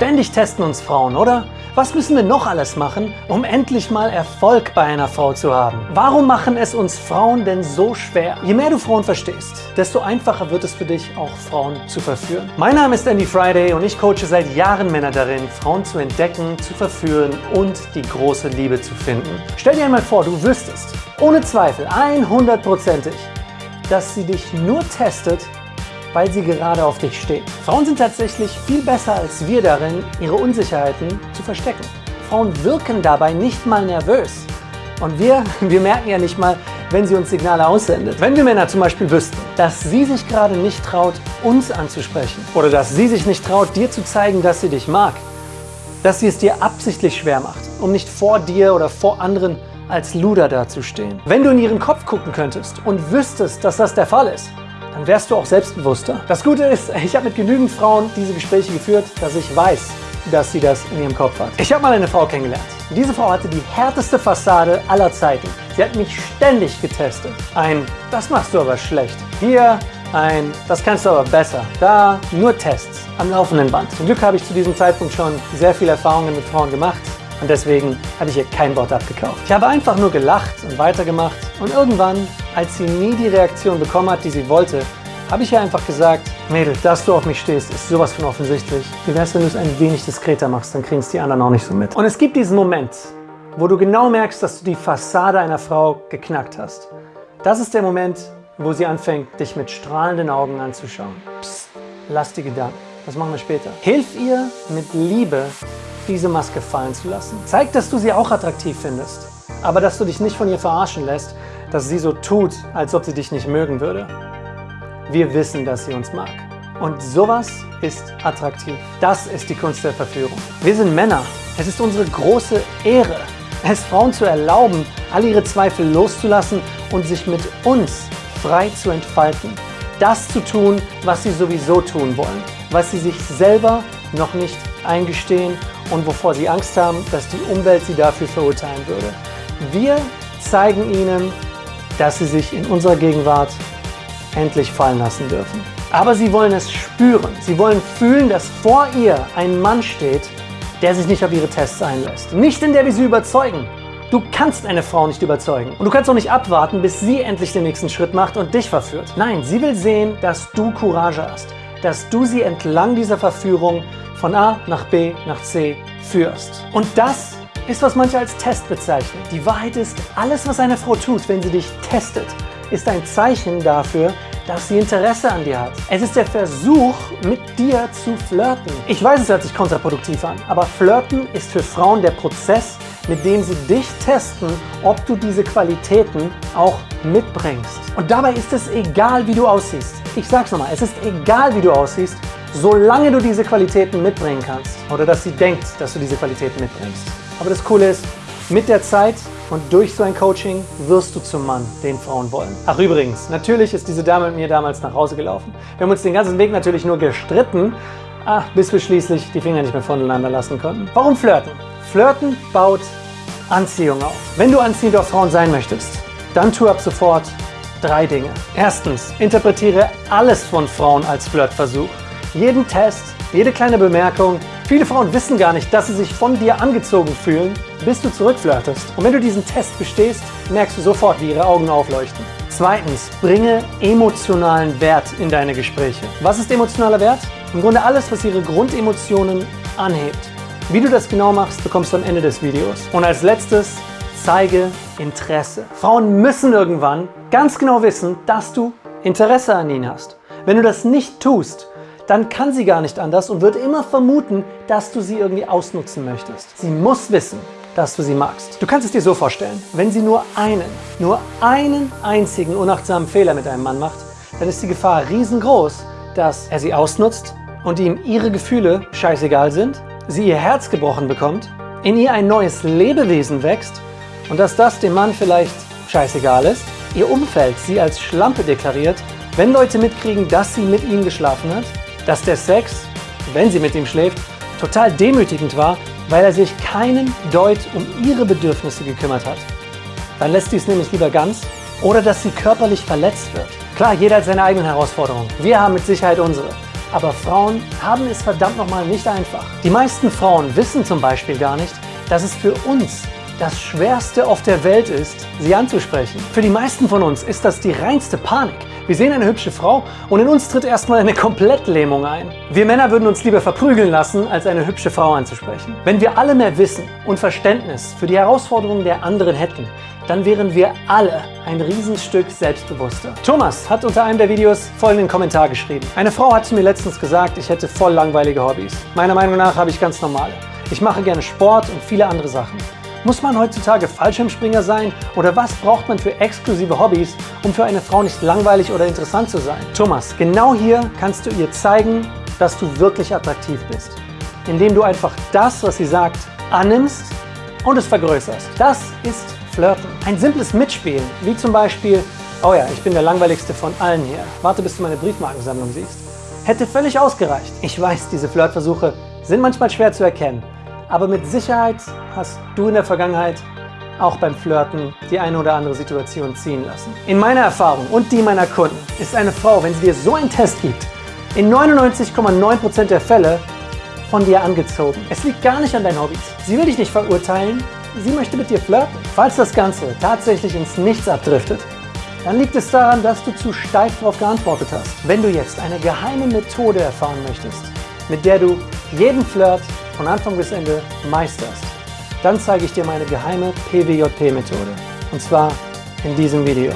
Ständig testen uns Frauen, oder? Was müssen wir noch alles machen, um endlich mal Erfolg bei einer Frau zu haben? Warum machen es uns Frauen denn so schwer? Je mehr du Frauen verstehst, desto einfacher wird es für dich, auch Frauen zu verführen. Mein Name ist Andy Friday und ich coache seit Jahren Männer darin, Frauen zu entdecken, zu verführen und die große Liebe zu finden. Stell dir einmal vor, du wüsstest, ohne Zweifel, 100%ig, dass sie dich nur testet, weil sie gerade auf dich steht. Frauen sind tatsächlich viel besser als wir darin, ihre Unsicherheiten zu verstecken. Frauen wirken dabei nicht mal nervös. Und wir, wir merken ja nicht mal, wenn sie uns Signale aussendet. Wenn wir Männer zum Beispiel wüssten, dass sie sich gerade nicht traut, uns anzusprechen oder dass sie sich nicht traut, dir zu zeigen, dass sie dich mag, dass sie es dir absichtlich schwer macht, um nicht vor dir oder vor anderen als Luder dazustehen. Wenn du in ihren Kopf gucken könntest und wüsstest, dass das der Fall ist, dann wärst du auch selbstbewusster. Das Gute ist, ich habe mit genügend Frauen diese Gespräche geführt, dass ich weiß, dass sie das in ihrem Kopf hat. Ich habe mal eine Frau kennengelernt. Diese Frau hatte die härteste Fassade aller Zeiten. Sie hat mich ständig getestet. Ein, das machst du aber schlecht. Hier ein, das kannst du aber besser. Da nur Tests am laufenden Band. Zum Glück habe ich zu diesem Zeitpunkt schon sehr viele Erfahrungen mit Frauen gemacht und deswegen hatte ich ihr kein Wort abgekauft. Ich habe einfach nur gelacht und weitergemacht und irgendwann, als sie nie die Reaktion bekommen hat, die sie wollte, habe ich ihr einfach gesagt, Mädel, dass du auf mich stehst, ist sowas von offensichtlich. Wie wär's, wenn du es ein wenig diskreter machst, dann kriegen es die anderen auch nicht so mit. Und es gibt diesen Moment, wo du genau merkst, dass du die Fassade einer Frau geknackt hast. Das ist der Moment, wo sie anfängt, dich mit strahlenden Augen anzuschauen. Psst, lass die Gedanken. Das machen wir später. Hilf ihr mit Liebe diese Maske fallen zu lassen. Zeig, dass du sie auch attraktiv findest, aber dass du dich nicht von ihr verarschen lässt, dass sie so tut, als ob sie dich nicht mögen würde. Wir wissen, dass sie uns mag. Und sowas ist attraktiv. Das ist die Kunst der Verführung. Wir sind Männer. Es ist unsere große Ehre, es Frauen zu erlauben, all ihre Zweifel loszulassen und sich mit uns frei zu entfalten. Das zu tun, was sie sowieso tun wollen, was sie sich selber noch nicht eingestehen und wovor sie Angst haben, dass die Umwelt sie dafür verurteilen würde. Wir zeigen ihnen, dass sie sich in unserer Gegenwart endlich fallen lassen dürfen. Aber sie wollen es spüren. Sie wollen fühlen, dass vor ihr ein Mann steht, der sich nicht auf ihre Tests einlässt. Nicht in der wir sie überzeugen. Du kannst eine Frau nicht überzeugen. Und du kannst auch nicht abwarten, bis sie endlich den nächsten Schritt macht und dich verführt. Nein, sie will sehen, dass du Courage hast. Dass du sie entlang dieser Verführung von A nach B nach C führst. Und das ist, was manche als Test bezeichnen. Die Wahrheit ist, alles, was eine Frau tut, wenn sie dich testet, ist ein Zeichen dafür, dass sie Interesse an dir hat. Es ist der Versuch, mit dir zu flirten. Ich weiß, es hört sich kontraproduktiv an, aber Flirten ist für Frauen der Prozess, mit dem sie dich testen, ob du diese Qualitäten auch mitbringst. Und dabei ist es egal, wie du aussiehst. Ich sag's nochmal, es ist egal, wie du aussiehst, solange du diese Qualitäten mitbringen kannst. Oder dass sie denkt, dass du diese Qualitäten mitbringst. Aber das Coole ist, mit der Zeit und durch so ein Coaching wirst du zum Mann, den Frauen wollen. Ach übrigens, natürlich ist diese Dame mit mir damals nach Hause gelaufen. Wir haben uns den ganzen Weg natürlich nur gestritten, ah, bis wir schließlich die Finger nicht mehr voneinander lassen konnten. Warum flirten? Flirten baut Anziehung auf. Wenn du anziehend auf Frauen sein möchtest, dann tu ab sofort drei Dinge. Erstens, interpretiere alles von Frauen als Flirtversuch jeden Test, jede kleine Bemerkung. Viele Frauen wissen gar nicht, dass sie sich von dir angezogen fühlen, bis du zurückflirtest. Und wenn du diesen Test bestehst, merkst du sofort, wie ihre Augen aufleuchten. Zweitens, bringe emotionalen Wert in deine Gespräche. Was ist emotionaler Wert? Im Grunde alles, was ihre Grundemotionen anhebt. Wie du das genau machst, bekommst du am Ende des Videos. Und als letztes, zeige Interesse. Frauen müssen irgendwann ganz genau wissen, dass du Interesse an ihnen hast. Wenn du das nicht tust, dann kann sie gar nicht anders und wird immer vermuten, dass du sie irgendwie ausnutzen möchtest. Sie muss wissen, dass du sie magst. Du kannst es dir so vorstellen, wenn sie nur einen, nur einen einzigen unachtsamen Fehler mit einem Mann macht, dann ist die Gefahr riesengroß, dass er sie ausnutzt und ihm ihre Gefühle scheißegal sind, sie ihr Herz gebrochen bekommt, in ihr ein neues Lebewesen wächst und dass das dem Mann vielleicht scheißegal ist, ihr Umfeld sie als Schlampe deklariert, wenn Leute mitkriegen, dass sie mit ihm geschlafen hat dass der Sex, wenn sie mit ihm schläft, total demütigend war, weil er sich keinen Deut um ihre Bedürfnisse gekümmert hat. Dann lässt sie es nämlich lieber ganz oder dass sie körperlich verletzt wird. Klar, jeder hat seine eigenen Herausforderungen. Wir haben mit Sicherheit unsere. Aber Frauen haben es verdammt nochmal nicht einfach. Die meisten Frauen wissen zum Beispiel gar nicht, dass es für uns das Schwerste auf der Welt ist, sie anzusprechen. Für die meisten von uns ist das die reinste Panik. Wir sehen eine hübsche Frau und in uns tritt erstmal eine Komplettlähmung ein. Wir Männer würden uns lieber verprügeln lassen, als eine hübsche Frau anzusprechen. Wenn wir alle mehr Wissen und Verständnis für die Herausforderungen der anderen hätten, dann wären wir alle ein Riesenstück selbstbewusster. Thomas hat unter einem der Videos folgenden Kommentar geschrieben. Eine Frau hat mir letztens gesagt, ich hätte voll langweilige Hobbys. Meiner Meinung nach habe ich ganz normale. Ich mache gerne Sport und viele andere Sachen. Muss man heutzutage Fallschirmspringer sein oder was braucht man für exklusive Hobbys, um für eine Frau nicht langweilig oder interessant zu sein? Thomas, genau hier kannst du ihr zeigen, dass du wirklich attraktiv bist. Indem du einfach das, was sie sagt, annimmst und es vergrößerst. Das ist Flirten. Ein simples Mitspielen, wie zum Beispiel, oh ja, ich bin der langweiligste von allen hier, warte bis du meine Briefmarkensammlung siehst, hätte völlig ausgereicht. Ich weiß, diese Flirtversuche sind manchmal schwer zu erkennen, aber mit Sicherheit hast du in der Vergangenheit auch beim Flirten die eine oder andere Situation ziehen lassen. In meiner Erfahrung und die meiner Kunden ist eine Frau, wenn sie dir so einen Test gibt, in 99,9% der Fälle von dir angezogen. Es liegt gar nicht an deinen Hobbys. Sie will dich nicht verurteilen, sie möchte mit dir flirten. Falls das Ganze tatsächlich ins Nichts abdriftet, dann liegt es daran, dass du zu steif darauf geantwortet hast. Wenn du jetzt eine geheime Methode erfahren möchtest, mit der du jeden Flirt von Anfang bis Ende meisterst, dann zeige ich dir meine geheime PWJP-Methode. Und zwar in diesem Video.